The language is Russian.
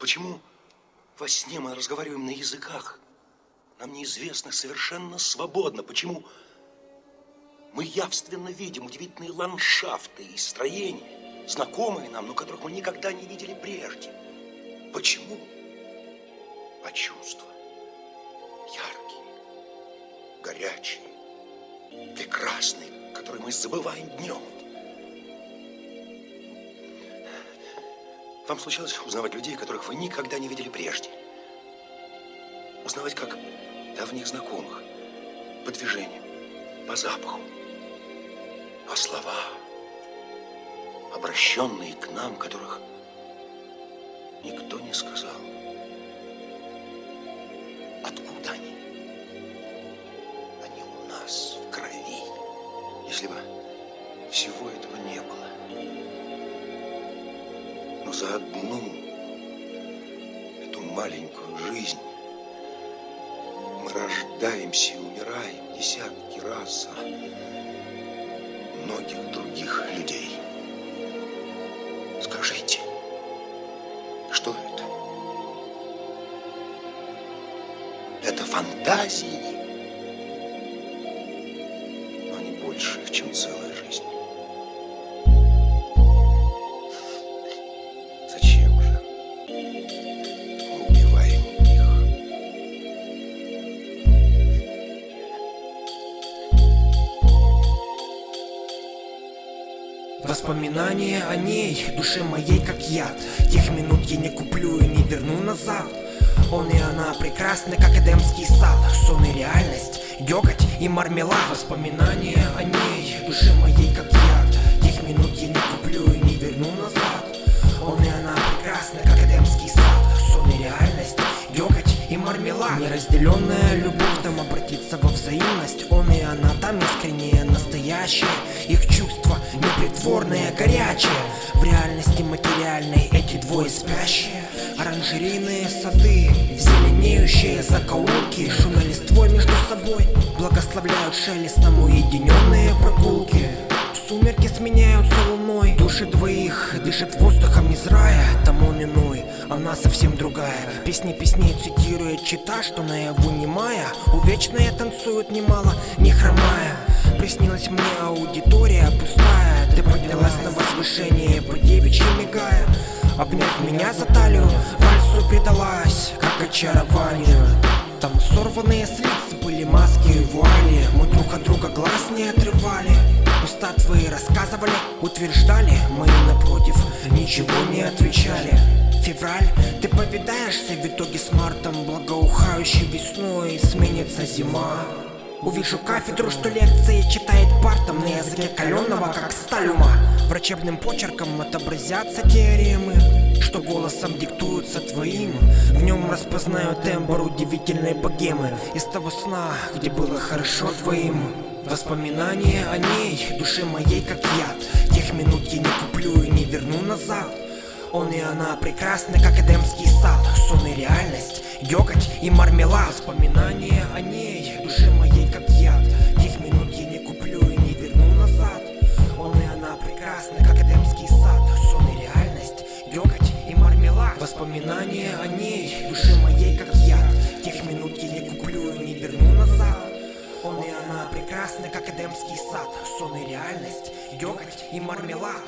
Почему во сне мы разговариваем на языках, нам неизвестных совершенно свободно? Почему мы явственно видим удивительные ландшафты и строения, знакомые нам, но которых мы никогда не видели прежде? Почему? А чувства яркие, горячие, прекрасные, которые мы забываем днем. Вам случалось узнавать людей, которых вы никогда не видели прежде? Узнавать как давних знакомых, по движениям, по запаху. А слова, обращенные к нам, которых никто не сказал. Откуда они? Они у нас, в крови. Если бы всего этого не было, но за одну эту маленькую жизнь мы рождаемся и умираем десятки раз за многих других людей. Скажите, что это? Это фантазии, но они больше, чем целая Воспоминания о ней, душе моей как яд. Тех минут я не куплю и не верну назад. Он и она прекрасны, как Эдемский сад. Сон и реальность, деготь и мармелад. Воспоминания о ней, душе моей как Неразделенная любовь там обратится во взаимность. Он и она там искреннее, настоящее Их чувства непритворные, горячие. В реальности материальной эти двое спящие. Оранжерейные сады, зеленеющие закоулки. Шумя листвой между собой Благословляют шелестом уединенные прогулки. Сумерки сменяются луной. Души двоих дышат воздухом из рая Там он иной, она совсем другая. Песни песней цитирует чита, что наяву немая. Увечные танцуют немало, не хромая. Приснилась мне аудитория пустая. Ты поднялась на возвышение, по девичьи мигая. Обняв меня за талию, вальсу предалась, как очарованию Там сорванные с лиц были маски и вуали. Мы друг от друга глаз не отрывали. Уста твои рассказывали, утверждали Мы напротив ничего не отвечали Февраль, ты повидаешься в итоге с мартом Благоухающей весной сменится зима. Увижу кафедру, что лекции читает партом На языке каленого, как сталь ума. Врачебным почерком отобразятся теоремы Что голосом диктуются твоим. В нем распознаю тембр удивительной богемы. Из того сна, где было хорошо твоим. Воспоминания о ней, душе моей как яд. Тех минут я не куплю и не верну назад он и она прекрасны, как Эдемский сад. Сон и реальность, деготь и мармелад. Воспоминания о ней, душе моей как яд. Тех минут я не куплю и не верну назад. Он и она прекрасны, как Эдемский сад. Сон и реальность, деготь и мармелад. Воспоминания о ней, душе моей как яд. Тех минут я не куплю и не верну назад. Он и она прекрасны, как Эдемский сад. Сон и реальность, деготь и мармелад